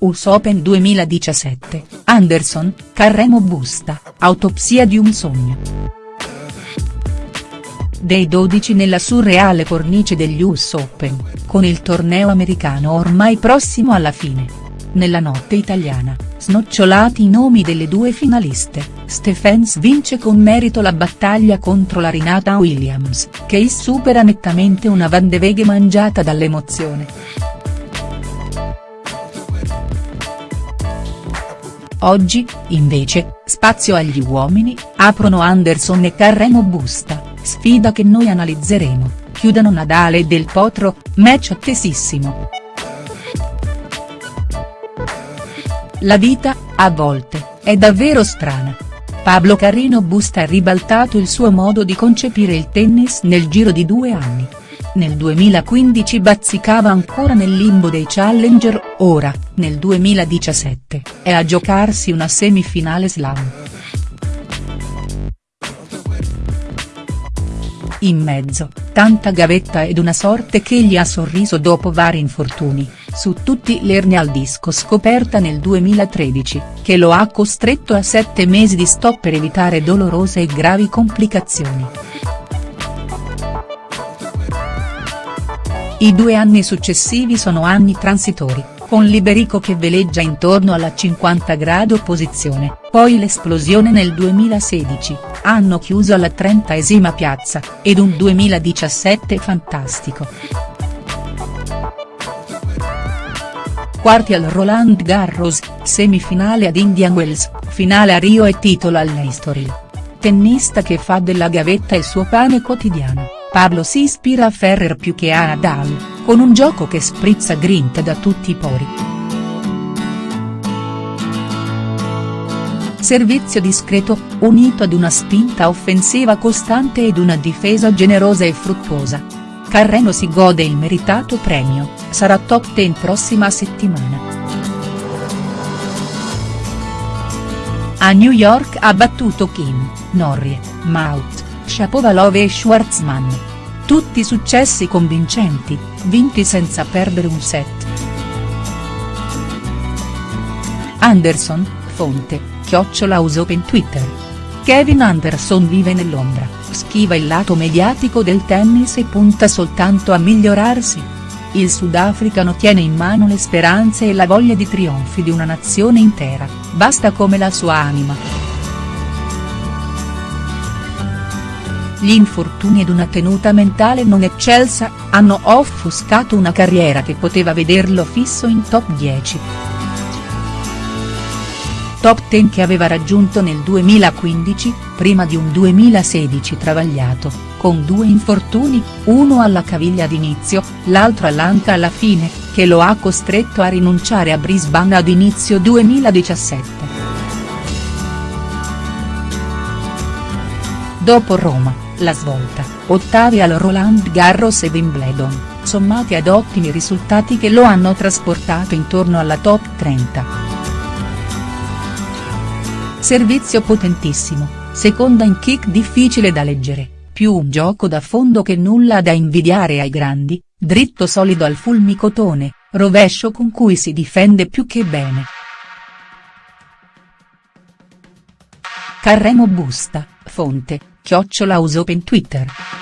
US Open 2017, Anderson, Carremo Busta, autopsia di un sogno. Dei 12 nella surreale cornice degli US Open, con il torneo americano ormai prossimo alla fine. Nella notte italiana, snocciolati i nomi delle due finaliste, Stephens vince con merito la battaglia contro la Rinata Williams, che supera nettamente una Van de Veghe mangiata dall'emozione. Oggi, invece, spazio agli uomini, aprono Anderson e Carreno Busta, sfida che noi analizzeremo, chiudono Nadale e Del Potro, match attesissimo. La vita, a volte, è davvero strana. Pablo Carreno Busta ha ribaltato il suo modo di concepire il tennis nel giro di due anni nel 2015 bazzicava ancora nel limbo dei challenger, ora, nel 2017, è a giocarsi una semifinale slam. In mezzo, tanta gavetta ed una sorte che gli ha sorriso dopo vari infortuni, su tutti l'ernia al disco scoperta nel 2013, che lo ha costretto a sette mesi di stop per evitare dolorose e gravi complicazioni. I due anni successivi sono anni transitori, con Liberico che veleggia intorno alla 50 grado posizione, poi l'esplosione nel 2016, anno chiuso alla 30esima piazza, ed un 2017 fantastico. Quarti al Roland Garros, semifinale ad Indian Wells, finale a Rio e titolo all'Estoril. Tennista che fa della gavetta il suo pane quotidiano. Pablo si ispira a Ferrer più che a Nadal, con un gioco che sprizza grinta da tutti i pori. Servizio discreto, unito ad una spinta offensiva costante ed una difesa generosa e fruttuosa. Carreno si gode il meritato premio, sarà top 10 prossima settimana. A New York ha battuto Kim, Norrie, Maut, Shapovalov e Schwartzman. Tutti successi convincenti, vinti senza perdere un set. Anderson, fonte, chiocciola Open Twitter. Kevin Anderson vive nell'ombra, schiva il lato mediatico del tennis e punta soltanto a migliorarsi. Il sudafricano tiene in mano le speranze e la voglia di trionfi di una nazione intera, basta come la sua anima. Gli infortuni ed una tenuta mentale non eccelsa, hanno offuscato una carriera che poteva vederlo fisso in top 10. Top 10 che aveva raggiunto nel 2015, prima di un 2016 travagliato, con due infortuni, uno alla caviglia ad inizio, l'altro all'anca alla fine, che lo ha costretto a rinunciare a Brisbane ad inizio 2017. Dopo Roma la svolta, ottavi al Roland Garros e Wimbledon, sommati ad ottimi risultati che lo hanno trasportato intorno alla top 30. Servizio potentissimo, seconda in kick difficile da leggere, più un gioco da fondo che nulla da invidiare ai grandi, dritto solido al fulmicotone, rovescio con cui si difende più che bene. Carremo Busta, fonte, chiocciola Open Twitter.